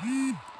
Mm.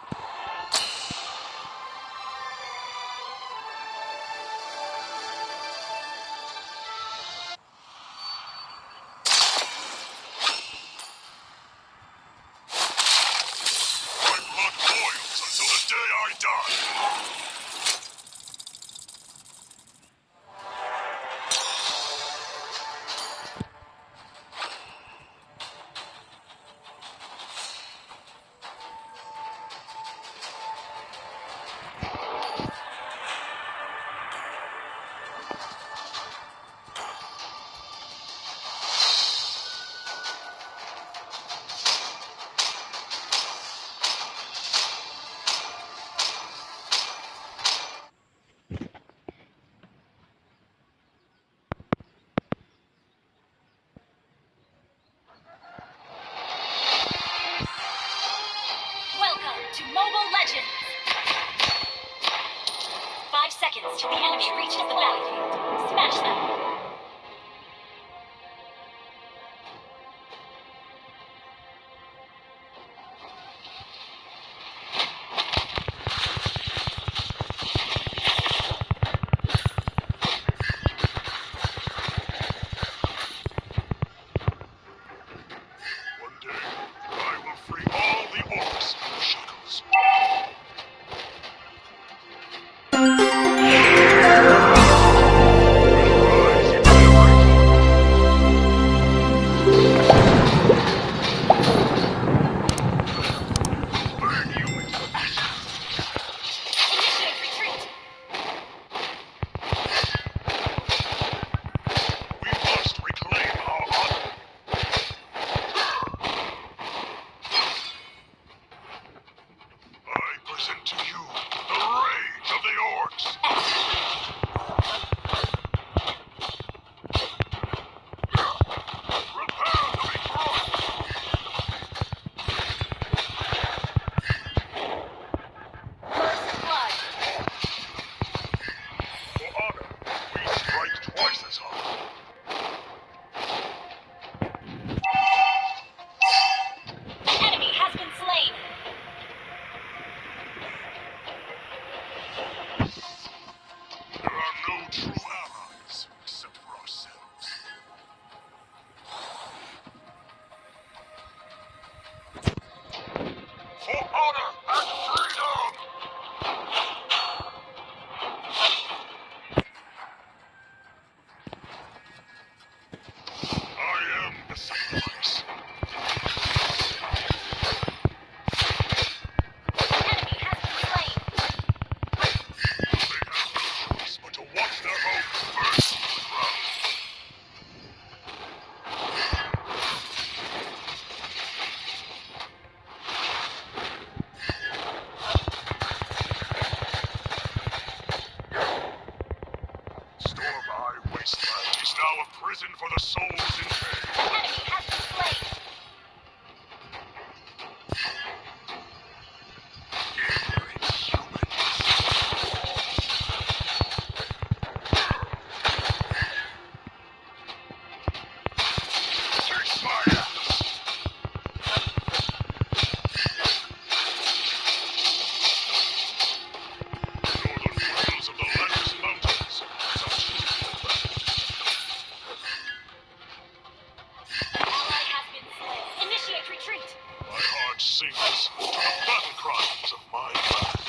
sings to the battle cries of my land.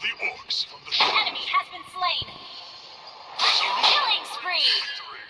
the orcs from the shore. An enemy has been slain. Killing spree! Victory.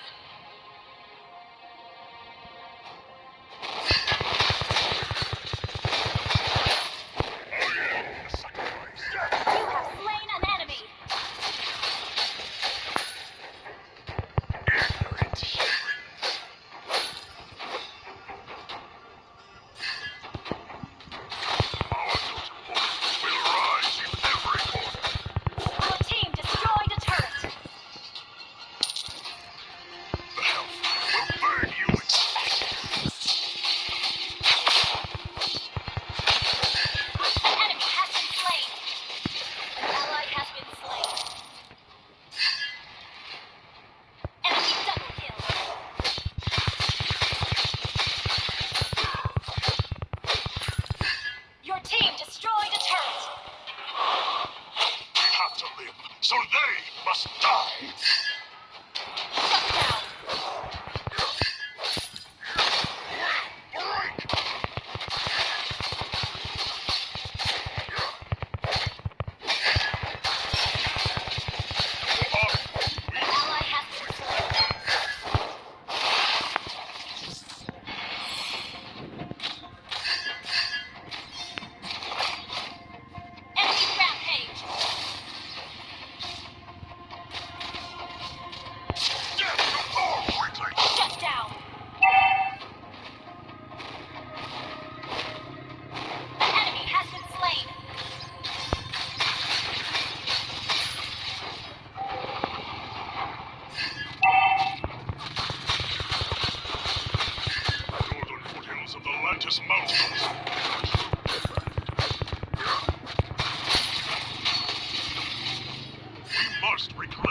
must reclaim.